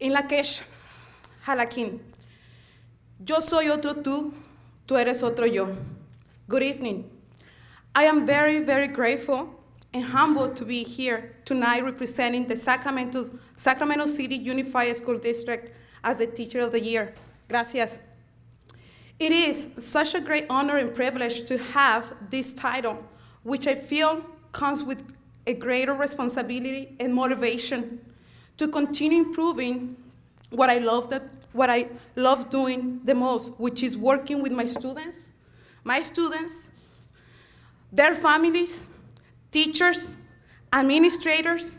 In Lakesh, Halakin. Yo soy otro tú, tú eres otro yo. Good evening. I am very, very grateful and humbled to be here tonight representing the Sacramento, Sacramento City Unified School District as the Teacher of the Year. Gracias. It is such a great honor and privilege to have this title, which I feel comes with a greater responsibility and motivation to continue improving what I love that what I love doing the most, which is working with my students, my students, their families, teachers, administrators,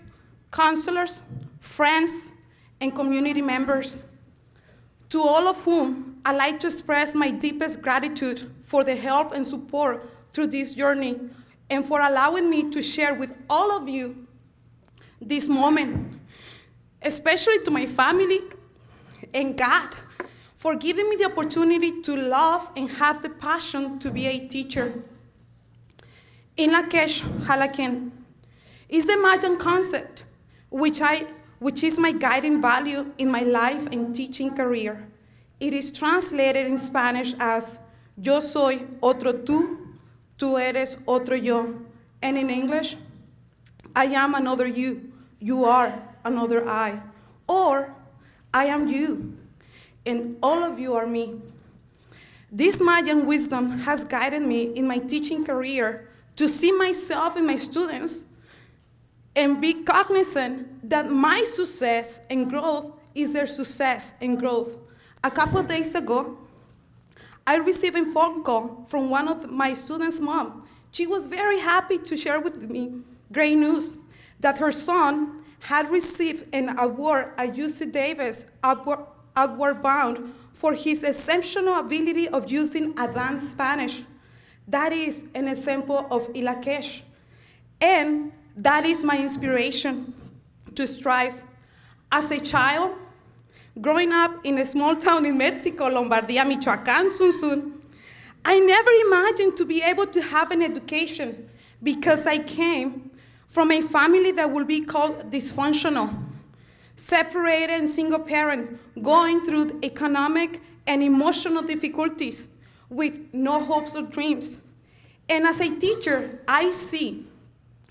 counselors, friends, and community members, to all of whom I'd like to express my deepest gratitude for the help and support through this journey and for allowing me to share with all of you this moment, especially to my family and God for giving me the opportunity to love and have the passion to be a teacher. In Lakesh Halaken is the Mayan concept, which, I, which is my guiding value in my life and teaching career. It is translated in Spanish as Yo soy otro tú, tú eres otro yo. And in English, I am another you, you are another I. Or I am you, and all of you are me. This Mayan wisdom has guided me in my teaching career to see myself and my students and be cognizant that my success and growth is their success and growth. A couple of days ago, I received a phone call from one of my students' mom. She was very happy to share with me great news that her son had received an award at UC Davis Upward Bound for his exceptional ability of using advanced Spanish. That is an example of Ilakesh. And that is my inspiration to strive. As a child, growing up in a small town in Mexico, Lombardia, Michoacán, Sunsun, I never imagined to be able to have an education because I came from a family that will be called dysfunctional, separated and single parent, going through economic and emotional difficulties with no hopes or dreams. And as a teacher, I see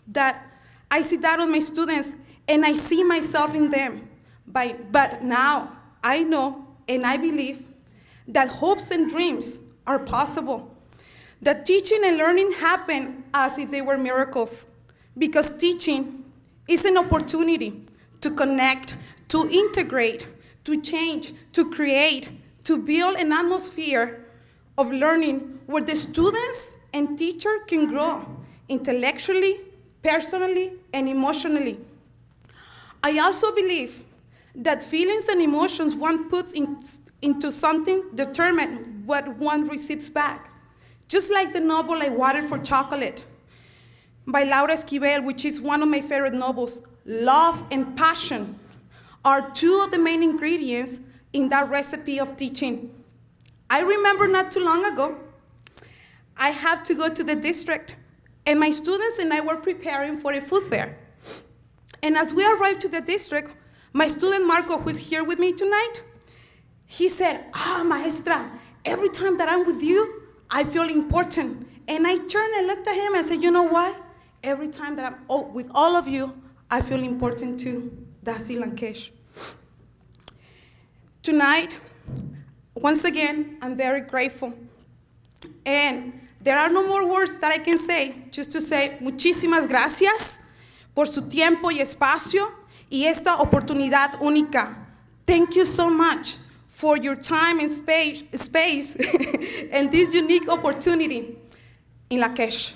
that I see that on my students and I see myself in them. But, but now I know and I believe that hopes and dreams are possible. That teaching and learning happen as if they were miracles because teaching is an opportunity to connect, to integrate, to change, to create, to build an atmosphere of learning where the students and teacher can grow intellectually, personally, and emotionally. I also believe that feelings and emotions one puts in, into something determine what one receives back. Just like the novel I water for chocolate by Laura Esquivel, which is one of my favorite novels, love and passion are two of the main ingredients in that recipe of teaching. I remember not too long ago, I had to go to the district, and my students and I were preparing for a food fair. And as we arrived to the district, my student Marco, who's here with me tonight, he said, ah, maestra, every time that I'm with you, I feel important. And I turned and looked at him and said, you know what? Every time that I'm oh, with all of you, I feel important too. That's Lankesh. Tonight, once again, I'm very grateful. And there are no more words that I can say, just to say muchísimas gracias por su tiempo y espacio y esta oportunidad única. Thank you so much for your time and space, space and this unique opportunity in Lakesh.